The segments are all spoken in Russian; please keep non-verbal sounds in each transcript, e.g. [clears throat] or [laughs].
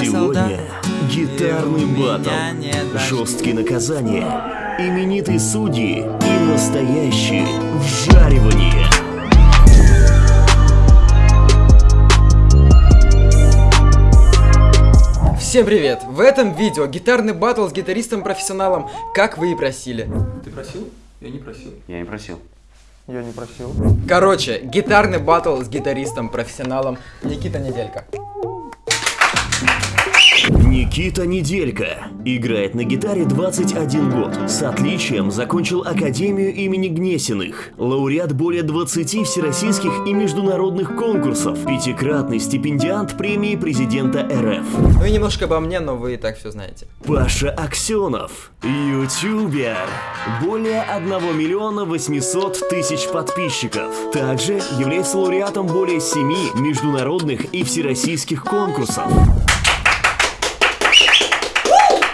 Сегодня гитарный батл, жесткие наказания, именитые судьи и настоящее вжаривание. Всем привет! В этом видео гитарный батл с гитаристом-профессионалом, как вы и просили. Ты просил? Я не просил. Я не просил. Я не просил. Короче, гитарный батл с гитаристом-профессионалом Никита Неделька. Никита Неделька. Играет на гитаре 21 год. С отличием закончил Академию имени Гнесиных. Лауреат более 20 всероссийских и международных конкурсов. Пятикратный стипендиант премии президента РФ. Ну и немножко обо мне, но вы и так все знаете. Паша Аксенов. Ютубер. Более 1 миллиона 800 тысяч подписчиков. Также является лауреатом более 7 международных и всероссийских конкурсов.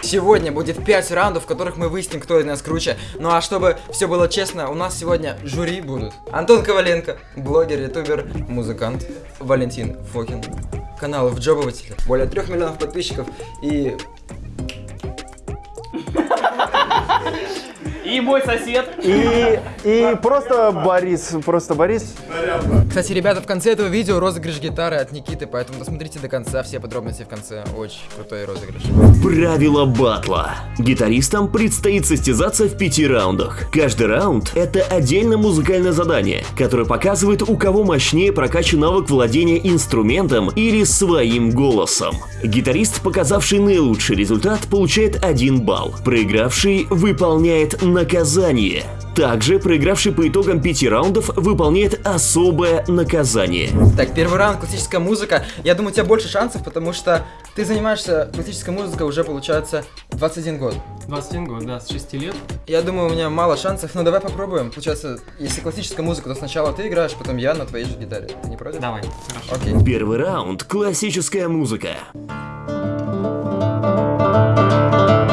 Сегодня будет 5 раундов, в которых мы выясним, кто из нас круче. Ну а чтобы все было честно, у нас сегодня жюри будут. Антон Коваленко, блогер, ютубер, музыкант. Валентин Фокин, канал Вджобыватель. Более 3 миллионов подписчиков и... И мой сосед. И, и просто Борис, просто Борис. Кстати, ребята, в конце этого видео розыгрыш гитары от Никиты, поэтому досмотрите до конца, все подробности в конце. Очень крутой розыгрыш. Правила батла. Гитаристам предстоит состязаться в пяти раундах. Каждый раунд – это отдельное музыкальное задание, которое показывает, у кого мощнее прокачан навык владения инструментом или своим голосом. Гитарист, показавший наилучший результат, получает один балл. Проигравший выполняет наказание. Также проигравший по итогам пяти раундов выполняет особое наказание. Так, первый раунд классическая музыка. Я думаю, у тебя больше шансов, потому что ты занимаешься классической музыкой уже, получается, 21 год. 21 год, да, с 6 лет. Я думаю, у меня мало шансов, но давай попробуем. Получается, если классическая музыка, то сначала ты играешь, потом я на твоей же гитаре. Ты не против? Давай, хорошо. Окей. Первый раунд – классическая музыка. Просто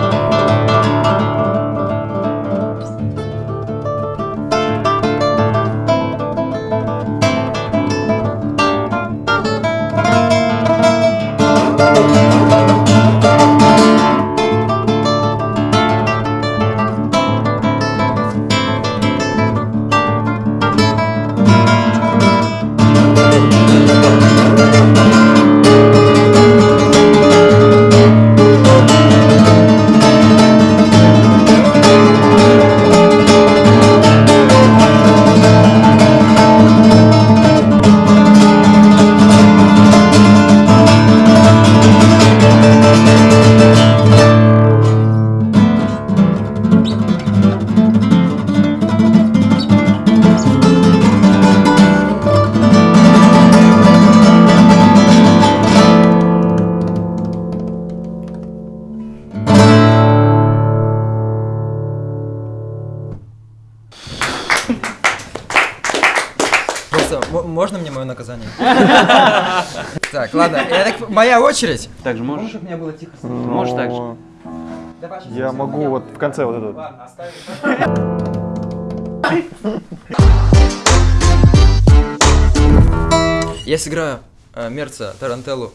очередь. Так же можешь? чтобы мне было тихо? Можешь так же. Но Я могу вот в конце вот этот. Ладно, оставим. Я сыграю э, Мерца Тарантеллу.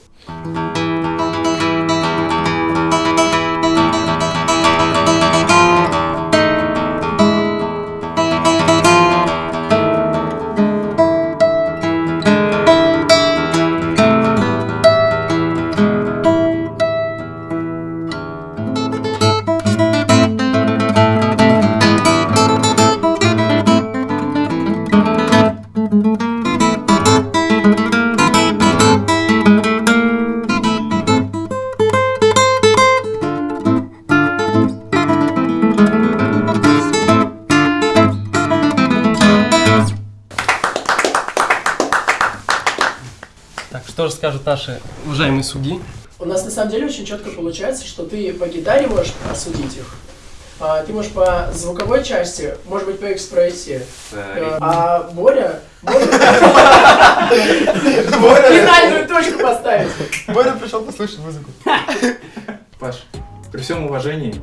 Так, что же скажут наши уважаемые судьи? У нас на самом деле очень четко получается, что ты по гитаре можешь осудить их, а, ты можешь по звуковой части, может быть по экспрессии, э, а Боря может [laughs] финальную точку поставить. Боря пришел послушать музыку. [laughs] Паш, при всем уважении,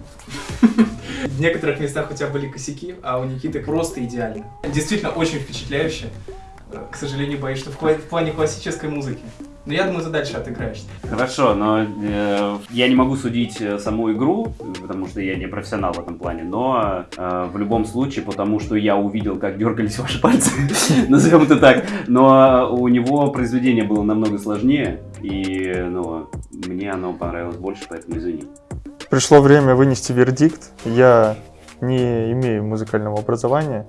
в некоторых местах у тебя были косяки, а у Никиты просто идеально. Действительно очень впечатляюще. К сожалению, боюсь, что в плане классической музыки Но я думаю, ты дальше отыграешься. Хорошо, но э, я не могу судить э, саму игру, потому что я не профессионал в этом плане, но э, в любом случае, потому что я увидел, как дергались [laughs] ваши пальцы, [laughs] назовем это так, но у него произведение было намного сложнее, и ну, мне оно понравилось больше, поэтому извини. Пришло время вынести вердикт. Я не имею музыкального образования.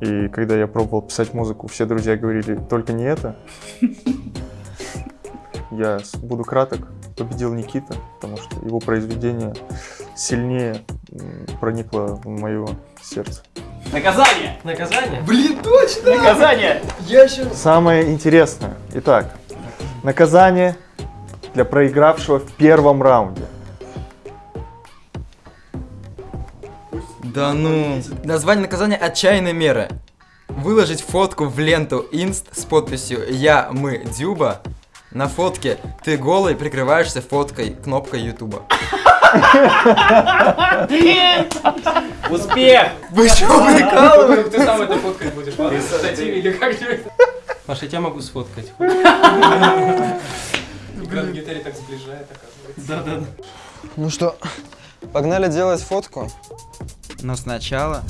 И когда я пробовал писать музыку, все друзья говорили, только не это. Я буду краток. Победил Никита, потому что его произведение сильнее проникло в мое сердце. Наказание! Наказание? Блин, точно! Наказание! Я еще... Самое интересное. Итак, наказание для проигравшего в первом раунде. Да ну. Название наказания «Отчаянные меры». Выложить фотку в ленту инст с подписью «Я, мы, Дюба». На фотке ты голый прикрываешься фоткой кнопкой Ютуба. Успех! Вы что, прикалываетесь? Ты сам это фоткать будешь, ладно? Или как это? Маша, я тебя могу сфоткать. Игра на гитаре так сближает, оказывается. Да-да-да. Ну что, погнали делать фотку? Но сначала...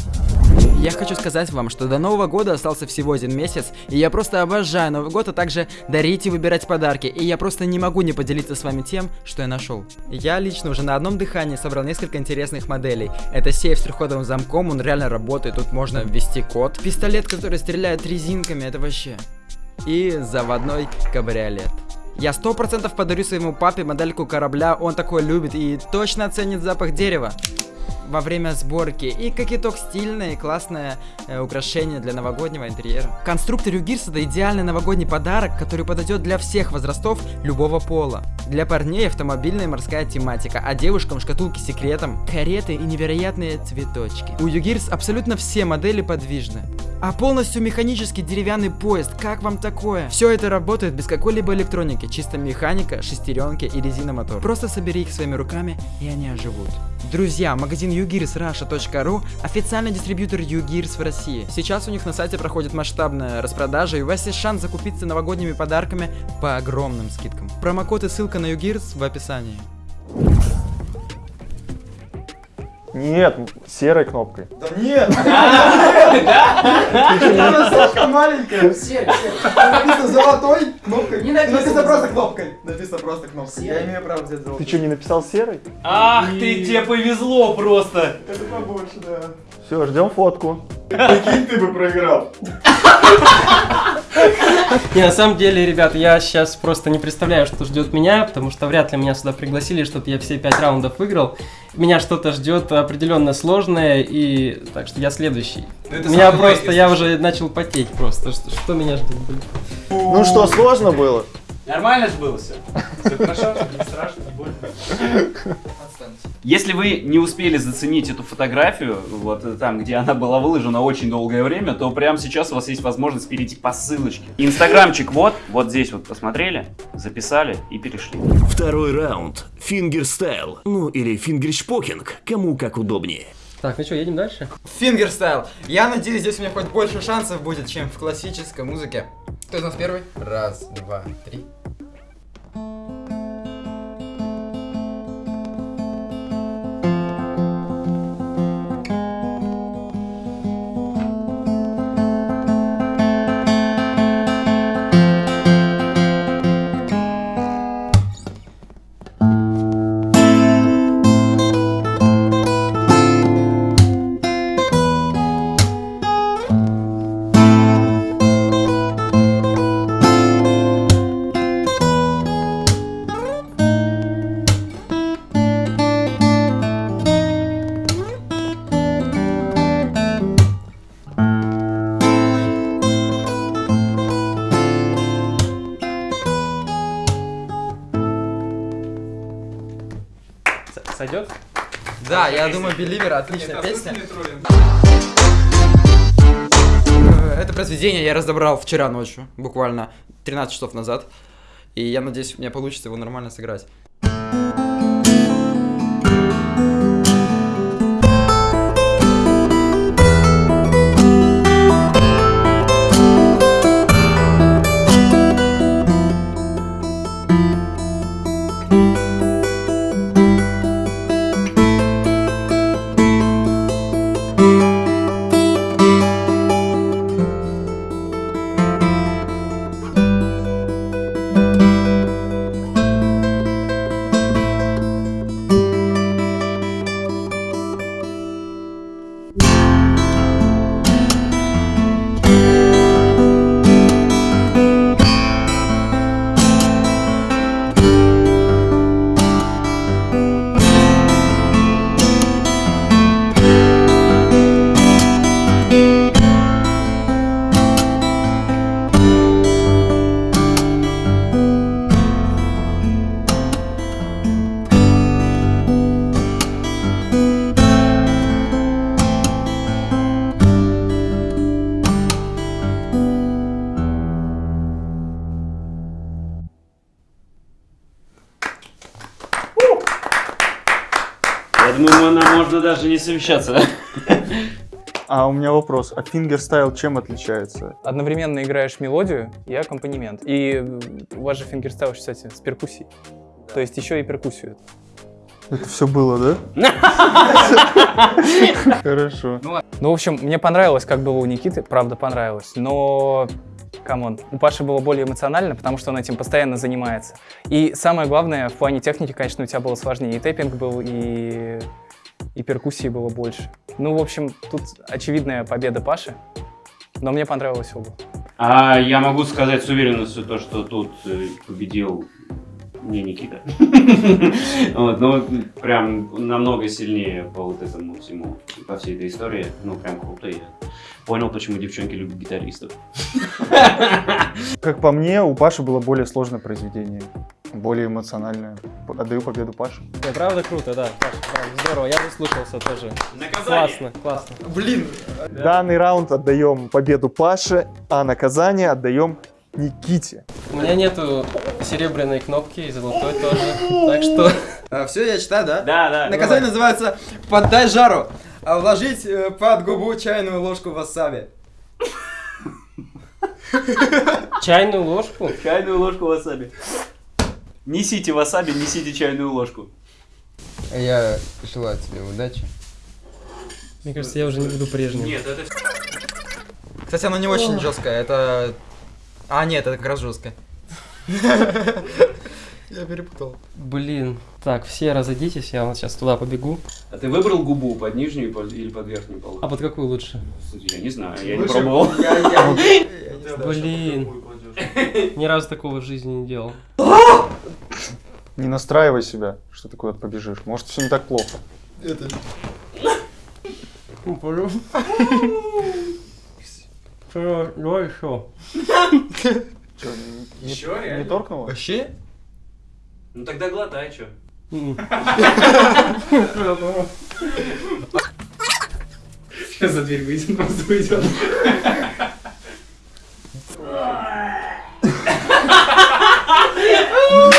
Я хочу сказать вам, что до Нового года остался всего один месяц, и я просто обожаю Новый год, а также дарить и выбирать подарки, и я просто не могу не поделиться с вами тем, что я нашел. Я лично уже на одном дыхании собрал несколько интересных моделей. Это сейф с трехходовым замком, он реально работает, тут можно ввести код. Пистолет, который стреляет резинками, это вообще... И заводной кабриолет. Я сто процентов подарю своему папе модельку корабля, он такой любит и точно оценит запах дерева во время сборки. И как итог стильное и классное э, украшение для новогоднего интерьера. Конструктор Югирс это идеальный новогодний подарок, который подойдет для всех возрастов любого пола. Для парней автомобильная и морская тематика, а девушкам шкатулки с секретом, кареты и невероятные цветочки. У Югирс абсолютно все модели подвижны. А полностью механический деревянный поезд, как вам такое? Все это работает без какой-либо электроники, чисто механика, шестеренки и резиномотор. Просто собери их своими руками, и они оживут. Друзья, магазин ugearsrusha.ru официальный дистрибьютор Ugears в России. Сейчас у них на сайте проходит масштабная распродажа, и у вас есть шанс закупиться новогодними подарками по огромным скидкам. Промокод и ссылка на Ugears в описании. Нет, серой кнопкой. [laughs] Она слишком маленькая. Написано золотой кнопкой. Не написано просто кнопкой. Написано просто кнопкой. Я имею право взять Ты золотой. что, не написал серой? Ах ты, тебе повезло просто! Это побольше, да. Все, ждем фотку. Прикинь, ты бы проиграл. [laughs] [laughs] Не, на самом деле, ребят, я сейчас просто не представляю, что ждет меня, потому что вряд ли меня сюда пригласили, чтобы я все пять раундов выиграл. Меня что-то ждет определенно сложное, и так что я следующий. это меня просто, я уже начал потеть просто. Что, меня ждет? Ну что, сложно было? Нормально же было все. Все хорошо, не страшно, не больно. Если вы не успели заценить эту фотографию, вот э, там, где она была выложена очень долгое время, то прямо сейчас у вас есть возможность перейти по ссылочке. Инстаграмчик вот, вот здесь вот посмотрели, записали и перешли. Второй раунд. Fingerstyle. Ну или фингершпокинг. Кому как удобнее. Так, ну что, едем дальше? Fingerstyle. Я надеюсь, здесь у меня хоть больше шансов будет, чем в классической музыке. Кто из нас первый? Раз, два, три. Я думаю, Беливер отличная песня. Э, Это произведение я разобрал вчера ночью, буквально 13 часов назад. И я надеюсь, у меня получится его нормально сыграть. Можно даже не совещаться. А у меня вопрос. А fingerstyle чем отличается? Одновременно играешь мелодию и аккомпанемент. И у вас же fingerstyle, кстати, с перкуссией. То есть еще и перкуссию. Это все было, да? [laughs] Хорошо. Ну, в общем, мне понравилось, как было у Никиты, правда понравилось, но come on, у Паши было более эмоционально, потому что он этим постоянно занимается. И самое главное, в плане техники, конечно, у тебя было сложнее. И тэппинг был, и, и перкуссии было больше. Ну, в общем, тут очевидная победа Паши, но мне понравилось оба. А я могу сказать с уверенностью то, что тут э, победил не Никита. [laughs] Вот, ну, прям намного сильнее по вот этому всему, по всей этой истории. Ну, прям круто. Я понял, почему девчонки любят гитаристов. [laughs] Как по мне, у Паши было более сложное произведение. Более эмоциональное. Отдаю победу Паше. Да, правда круто, да. Паш, правда, здорово, я заслушался тоже. Наказание! Классно, классно. Блин, Данный раунд отдаем победу Паше, а наказание отдаем Никите. У меня нету серебряной кнопки и золотой тоже. Так что [laughs] все, я читаю, да? Да, да. Наказание называется «Поддай жару». А Вложить э, под губу чайную ложку васаби. чайную ложку. Чайную ложку васаби. Несите васаби, несите чайную ложку. Я желаю тебе удачи. Мне кажется, я уже не буду прежним. Нет, это Кстати, оно не очень жесткое, это... А, нет, это как раз жесткое. [laughs] Я перепутал. Блин. Так, все разойдитесь, я вот сейчас туда побегу. А ты выбрал губу под нижнюю или под верхнюю полосу? А под какую лучше? Кстати, Я не знаю, я не пробовал. Блин. [laughs] Ни разу такого в жизни не делал. [laughs] Не настраивай себя, что ты куда-то побежишь. Может, все не так плохо. Ну, пойдем. Что, давай еще. Че, не, Еще не реально? торкнуло? Вообще? Ну тогда глотай, что? Сейчас за дверь выйдем, просто уйдем. [laughs]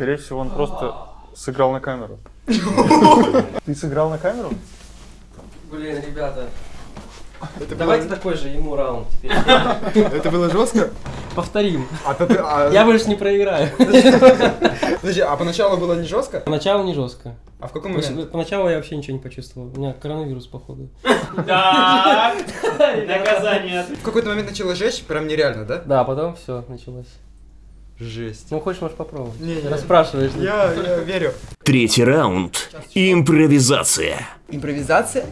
Скорее всего, он просто сыграл на камеру. [laughs] Ты сыграл на камеру? Блин, ребята. Давайте такой же ему раунд теперь. [laughs] Это было жестко? Повторим. А, ты- а- Я больше не проиграю. [laughs] Подожди, а поначалу было не жестко? Поначалу не жестко. А в каком моменте? Поначалу я вообще ничего не почувствовал. У меня коронавирус, походу. Так, наказание. В какой-то момент начало жечь, прям нереально, да? Да, потом все началось. Жесть. Ну, хочешь, можешь попробовать. Не, не. Расспрашиваешь. Я, я верю. Третий раунд. Импровизация. Импровизация?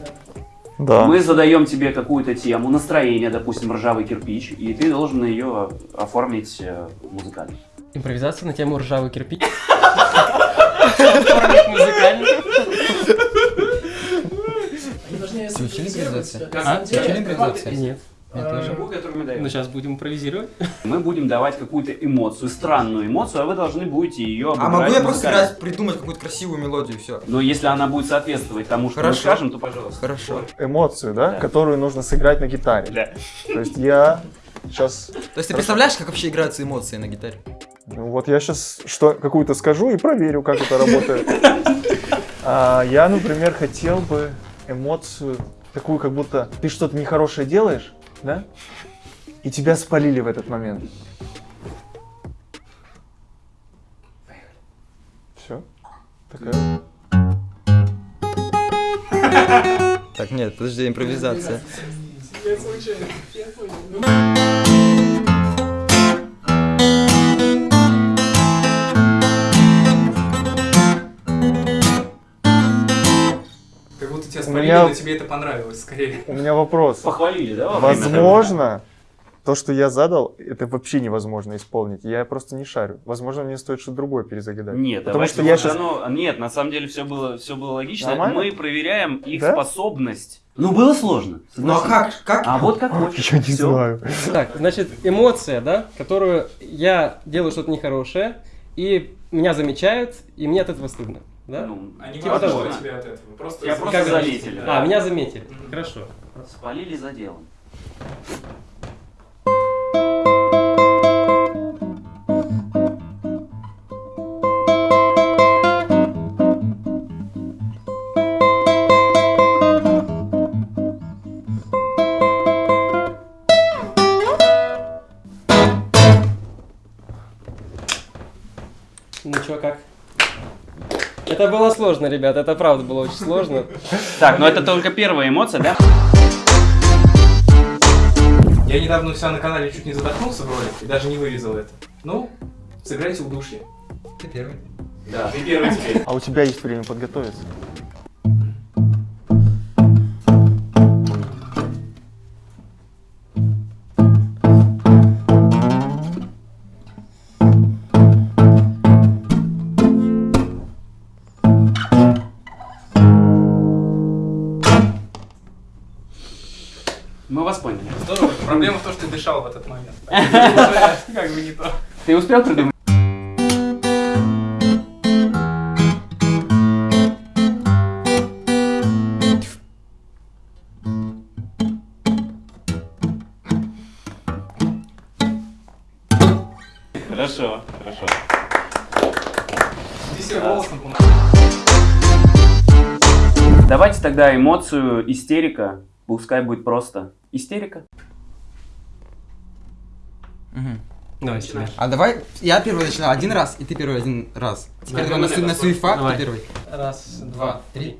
Да. Мы задаем тебе какую-то тему, настроение, допустим, ржавый кирпич, и ты должен ее оформить э, музыкально. Импровизация на тему ржавый кирпич. Оформить музыкально. Они должны Ты учили импровизацию? А? Ты учили импровизацию? Который мы даем. Ну, сейчас будем импровизировать. Мы будем давать какую-то эмоцию, странную эмоцию, а вы должны будете ее А могу я просто играть, придумать какую-то красивую мелодию, все. Но если она будет соответствовать тому, что Хорошо. мы скажем, то пожалуйста. Хорошо. Эмоцию, да? Да. Которую нужно сыграть на гитаре. Да. То есть я сейчас... То есть ты представляешь, как вообще играются эмоции на гитаре? Ну, вот я сейчас что, какую-то скажу и проверю, как это работает. А, я, например, хотел бы эмоцию такую, как будто ты что-то нехорошее делаешь, да? И тебя спалили в этот момент. Все. Такая. Так, нет, подожди, импровизация. Как будто тебя У меня- тебе это понравилось, скорее. У меня вопрос. Похвалили, да? Возможно, то, что я задал, это вообще невозможно исполнить. Я просто не шарю. Возможно, мне стоит что-то другое перезагадать. Нет, Потому что я щас- оно- Нет, на самом деле все было, все было логично. Нормально? Мы проверяем их Да? способность. Ну, было сложно. Ну а согласись. как? Как? А вот как [laughs] хочешь. Я не Всё. знаю. Так, значит, эмоция, да, которую я делаю что-то нехорошее, и меня замечают, и мне от этого стыдно. Да? Ну, не Типа того. что тебе от этого. Просто Тебя просто заметили. А, меня заметили. Хорошо. Спалили за делом. Сложно, ребят, это правда было очень сложно. Так, но это только первая эмоция, да? Я недавно у себя на канале чуть не задохнулся в ролик и даже не вырезал это. Ну, сыграйте удушье. Ты первый. Да, ты первый теперь. А у тебя есть время подготовиться? Дышал в этот момент. [laughs] Как бы не то. Ты успел придумать? Хорошо, хорошо. Давайте тогда эмоцию истерика. Пускай будет просто истерика. Давай, сюда. А давай я первый начинаю один раз, и ты первый один раз. Теперь Да. давай на, на суефак Давай. ты первый. Раз, два, три.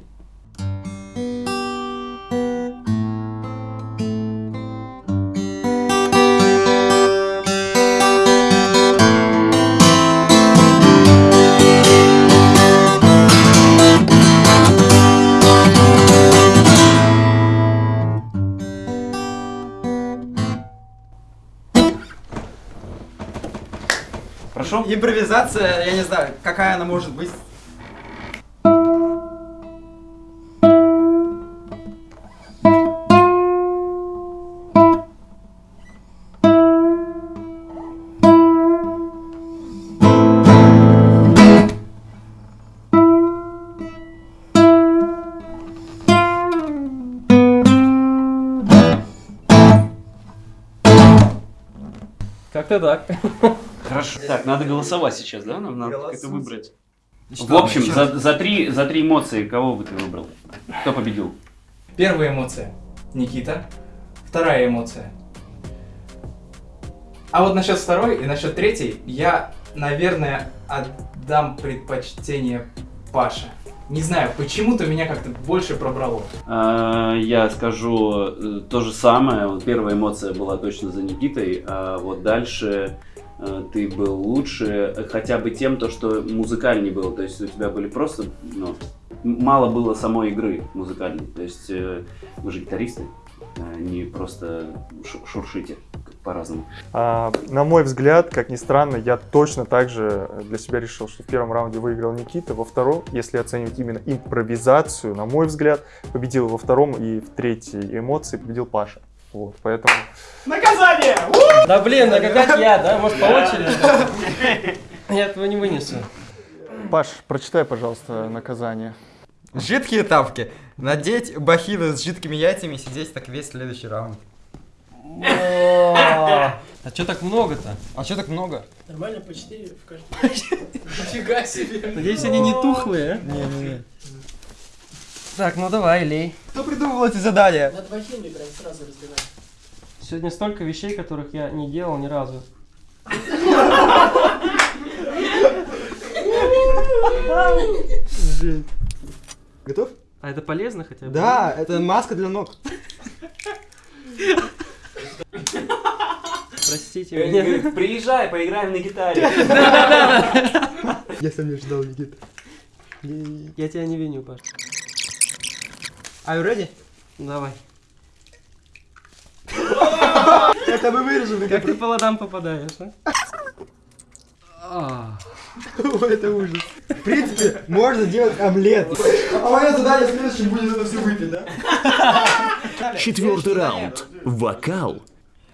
Импровизация, я не знаю, какая она может быть. Как-то так. [laughs] Хорошо. Так, надо голосовать сейчас, да? Нам надо как-то выбрать. Что, В общем, еще за, за, три, за три эмоции кого бы ты выбрал? Кто победил? Первая эмоция. Никита. Вторая эмоция. А вот насчет второй и насчет третьей я, наверное, отдам предпочтение Паше. Не знаю, почему-то меня как-то больше пробрало. А, Я скажу э, то же самое. Вот первая эмоция была точно за Никитой, а вот дальше ты был лучше э, хотя бы тем, то, что музыкальней было. То есть у тебя были просто, ну, мало было самой игры музыкальной. То есть э, вы же гитаристы, э, не просто шу- шуршите по-разному. А, на мой взгляд, как ни странно, я точно так же для себя решил, что в первом раунде выиграл Никита, во втором, если оценивать именно импровизацию, на мой взгляд, победил во втором и в третьей эмоции победил Паша. Вот, поэтому... Наказание! Да блин, как я, да? Может по очереди? Я этого не вынесу. Паш, прочитай, пожалуйста, наказание. Жидкие тапки. Надеть бахилы с жидкими яйцами и сидеть так весь следующий раунд. А что так много-то? А что так много? Нормально, по 4 в каждом. Нифига себе. Надеюсь, они не тухлые, а? Не-не-не. Так, ну давай, лей. Кто придумал эти задания? Надо бахилами прям сразу разбивать. Сегодня столько вещей, которых я не делал ни разу. Готов? А это полезно хотя бы? Да, это маска для ног. Простите меня. Приезжай, поиграем на гитаре. [laughs] Я сам не ждал, Никита. Я тебя не виню, Паш. Are you ready? Давай. [laughs] Это мы вырежем. Как ты по ладам попадаешь, а? [laughs] Это ужас. В принципе, можно делать омлет. А мое задание следующее будет это все выпить, да? [laughs] Четвертый раунд. Вокал.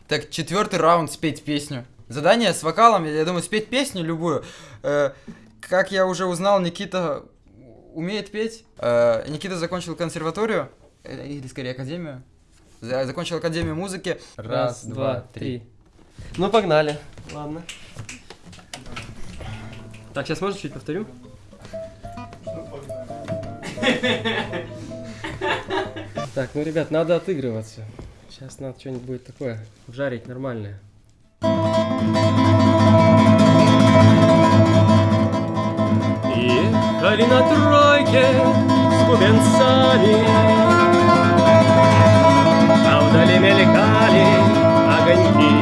Так, четвертый раунд спеть песню. Задание с вокалом, я думаю, спеть песню любую. Э, как я уже узнал, Никита умеет петь. Э, Никита закончил консерваторию, э, или скорее академию. За- Закончил академию музыки. Раз, два, три. Ну, погнали. Ладно. Так, сейчас можно чуть повторю? Так, ну, ребят, надо отыгрываться. Сейчас надо что-нибудь будет такое жарить нормальное. Ехали на тройке с бубенцами А вдали мелькали огоньки.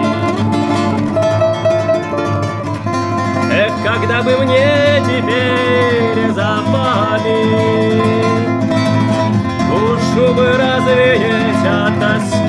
Эх, когда бы мне теперь запали Душу бы развеять от тоски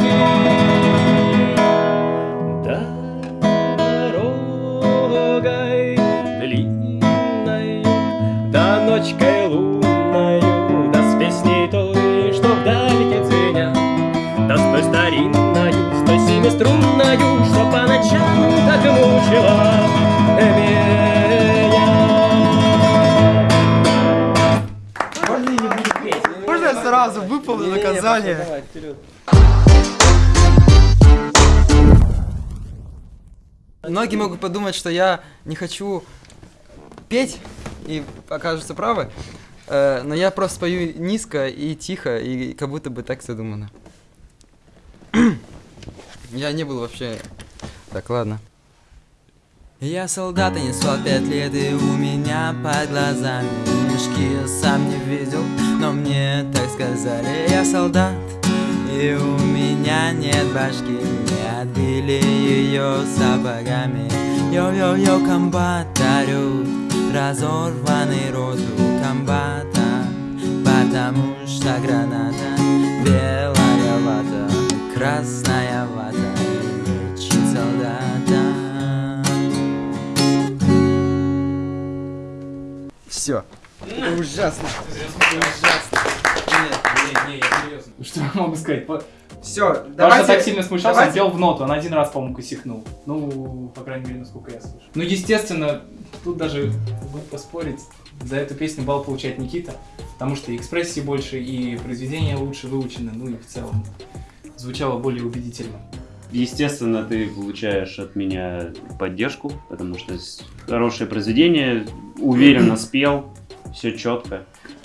наказание? Многие могут подумать, что я не хочу петь, и окажутся правы. Э, но я просто пою низко и тихо, и как будто бы так задумано. [clears throat] я не был вообще... Так, ладно. Я солдата не спал пять лет, и у меня под глазами мешки я сам не видел, но мне так сказали. Я солдат, и у меня нет башки, не отбили ее сапогами. Йо-йо-йо, комбатарю, разорванный рот у комбата, потому что граната белая вата, красная вата Все. Ужасно. Ужасно. Нет. Не, не, я серьезно. Что я могу сказать? По- Все, Паша давайте. так сильно смущался, давайте- сделал в ноту. Он один раз, по-моему, косякнул. Ну, по крайней мере, насколько я слышу. Ну, естественно, тут даже будет поспорить. За эту песню балл получает Никита, потому что и экспрессии больше, и произведения лучше выучены, ну и в целом звучало более убедительно. Естественно, ты получаешь от меня поддержку, потому что хорошее произведение, уверенно [clears throat] спел, все четко.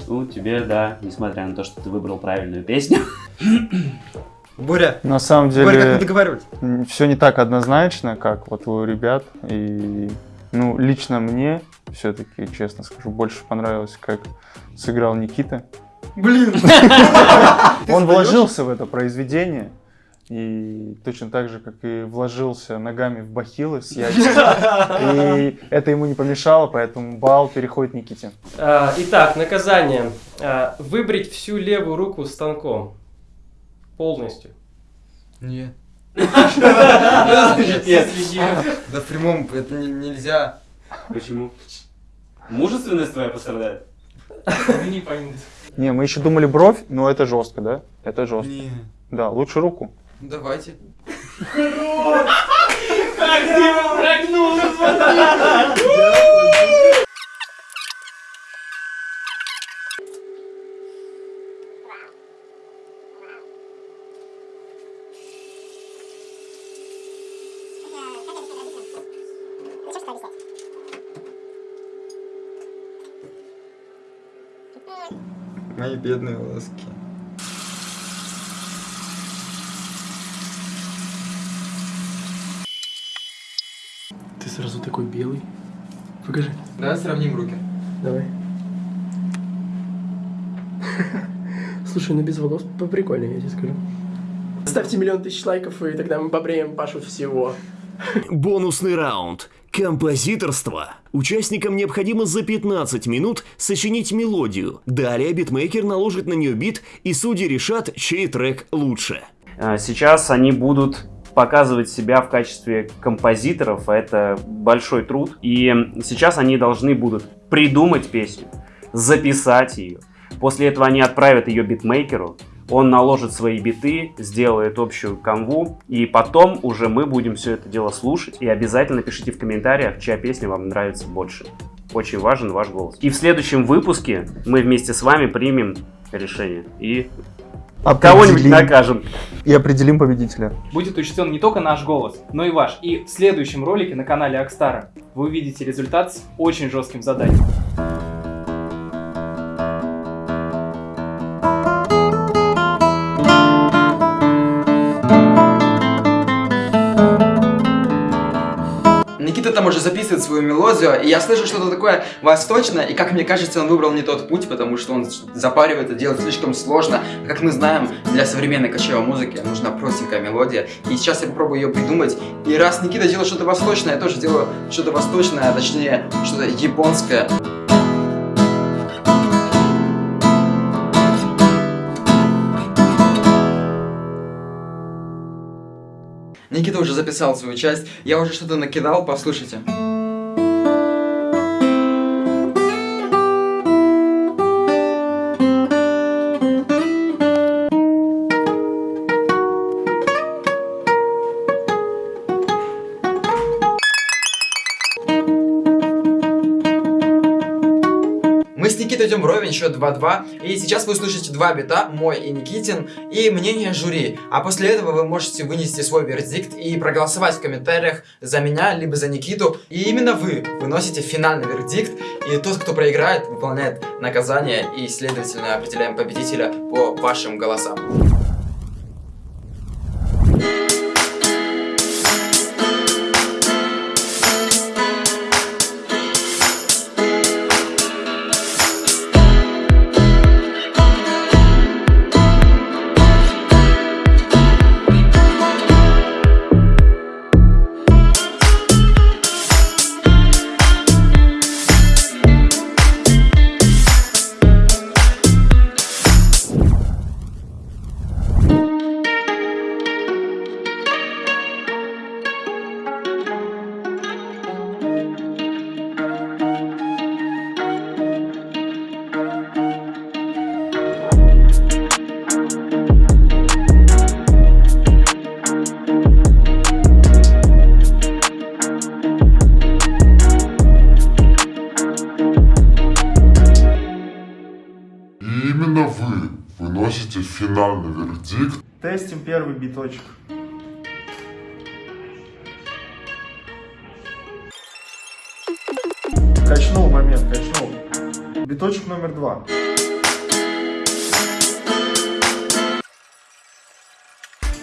Ну, тебе, да, несмотря на то, что ты выбрал правильную песню. [clears throat] Боря, На самом Боря, как мы деле, договаривались? все не так однозначно, как вот у ребят. И, ну, лично мне, все-таки, честно скажу, больше понравилось, как сыграл Никита. Блин. [laughs] [laughs] Он вложился в это произведение. И точно так же, как и вложился ногами в бахилы с [laughs] яйцами. И это ему не помешало, поэтому бал переходит Никите. А, Итак, наказание. А, Выбрить всю левую руку станком. Полностью. Нет. Нет. Да в прямом это не- нельзя. Почему? Мужественность твоя пострадает? Ну, не поймут. Не, мы еще думали бровь, но это жестко, да? Это жестко. Не. Да, лучше руку. Давайте. Мои бедные волоски. Сразу такой белый. Покажи. Давай сравним руки. Давай. Слушай, ну без волос поприкольнее, я тебе скажу. Ставьте миллион тысяч лайков, и тогда мы побреем Пашу всего. Бонусный раунд. Композиторство. Участникам необходимо за 15 минут сочинить мелодию. Далее битмейкер наложит на нее бит, и судьи решат, чей трек лучше. А, Сейчас они будут показывать себя в качестве композиторов, а это большой труд. И сейчас они должны будут придумать песню, записать ее. После этого они отправят ее битмейкеру, он наложит свои биты, сделает общую канву, и потом уже мы будем все это дело слушать. И обязательно пишите в комментариях, чья песня вам нравится больше. Очень важен ваш голос. И в следующем выпуске мы вместе с вами примем решение и кого-нибудь накажем. И определим победителя. Будет учтен не только наш голос, но и ваш. И в следующем ролике на канале Акстара вы увидите результат с очень жестким заданием. Там уже записывает свою мелодию, и я слышу что-то такое восточное, и как мне кажется, он выбрал не тот путь, потому что он запаривает это делать слишком сложно. Как мы знаем, для современной кочевой музыки нужна простенькая мелодия, и сейчас я попробую ее придумать. И раз Никита делает что-то восточное, я тоже делаю что-то восточное, а точнее, что-то японское. Никита уже записал свою часть, я уже что-то накидал, послушайте. Счет 2-2. И сейчас вы услышите два бита, мой и Никитин, и мнение жюри. А после этого вы можете вынести свой вердикт и проголосовать в комментариях за меня, либо за Никиту. И именно вы выносите финальный вердикт, и тот, кто проиграет, выполняет наказание, и, следовательно, определяем победителя по вашим голосам.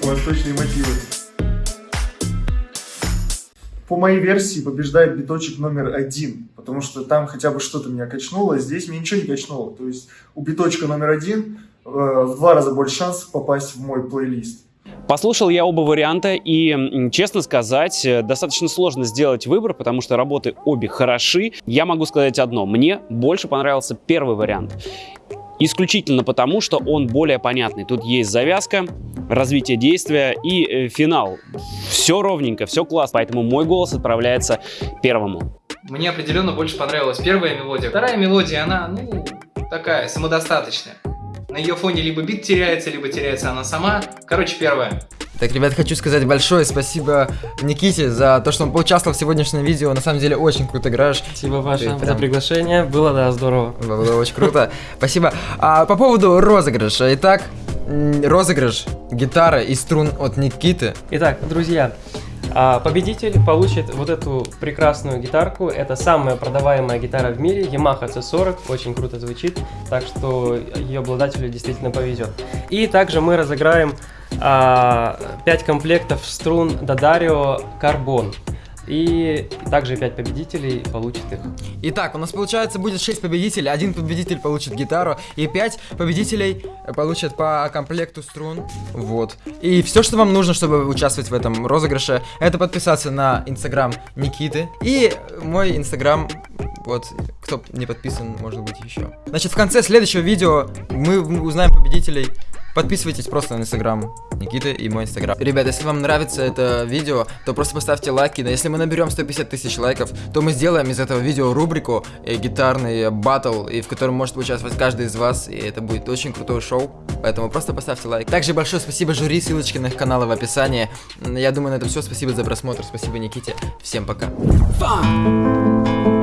Восточные мотивы. По моей версии побеждает биточек номер один, потому что там хотя бы что-то меня качнуло, а здесь меня ничего не качнуло. То есть у биточка номер один э, в два раза больше шансов попасть в мой плейлист. Послушал я оба варианта, и, честно сказать, э, достаточно сложно сделать выбор, потому что работы обе хороши. Я могу сказать одно, мне больше понравился первый вариант. Исключительно потому, что он более понятный. Тут есть завязка, развитие действия и э, финал. Все ровненько, все классно, поэтому мой голос отправляется первому. Мне определенно больше понравилась первая мелодия. Вторая мелодия, она, ну, такая, самодостаточная. На ее фоне либо бит теряется, либо теряется она сама. Короче, первая. Так, ребят, хочу сказать большое спасибо Никите за то, что он поучаствовал в сегодняшнем видео. На самом деле, очень круто играешь. Спасибо ваше Ты за прям- приглашение. Было, да, здорово. Было очень круто. Спасибо. А, по поводу розыгрыша. Итак, розыгрыш гитары и струн от Никиты. Итак, друзья, а, победитель получит вот эту прекрасную гитарку. Это самая продаваемая гитара в мире, Yamaha C40, очень круто звучит, так что ее обладателю действительно повезет. И также мы разыграем 5 комплектов струн Daddario Carbon. И также 5 победителей получат их. Итак, у нас получается будет 6 победителей. Один победитель получит гитару, и 5 победителей получат по комплекту струн. Вот. И все, что вам нужно, чтобы участвовать в этом розыгрыше, это подписаться на инстаграм Никиты и мой инстаграм. Вот, кто не подписан, может быть, еще. Значит, в конце следующего видео мы узнаем победителей. Подписывайтесь просто на инстаграм Никиты и мой инстаграм. Ребята, если вам нравится это видео, то просто поставьте лайки. Но если мы наберем 150 тысяч лайков, то мы сделаем из этого видео рубрику э, гитарный батл, и в котором может участвовать каждый из вас, и это будет очень крутое шоу. Поэтому просто поставьте лайк. Также большое спасибо жюри, ссылочки на их каналы в описании. Я думаю, на это все. Спасибо за просмотр, спасибо Никите. Всем пока. Fun.